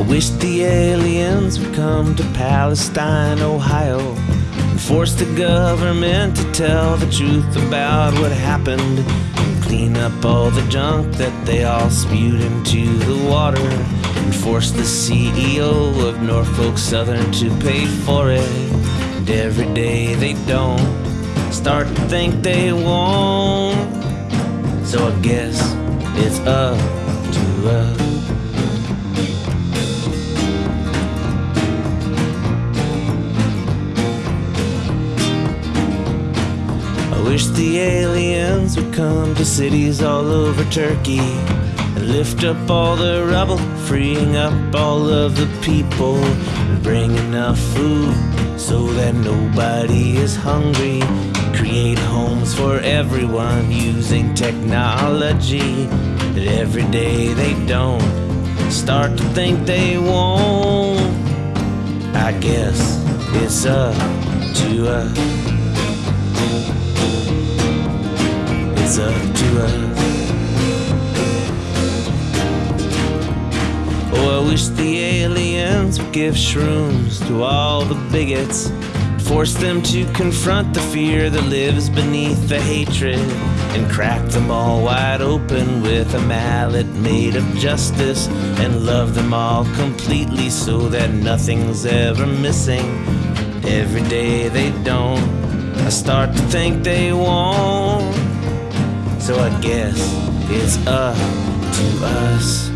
I wish the aliens would come to Palestine, Ohio, and force the government to tell the truth about what happened, and clean up all the junk that they all spewed into the water, and force the CEO of Norfolk Southern to pay for it. And every day they don't start to think they won't. So I guess it's up to us. Wish the aliens would come to cities all over Turkey and lift up all the rubble, freeing up all of the people and bring enough food so that nobody is hungry. Create homes for everyone using technology that every day they don't start to think they won't. I guess it's up to us. Up to us. Oh, I wish the aliens would give shrooms to all the bigots. Force them to confront the fear that lives beneath the hatred. And crack them all wide open with a mallet made of justice. And love them all completely so that nothing's ever missing. Every day they don't. I start to think they won't. So I guess it's up to us.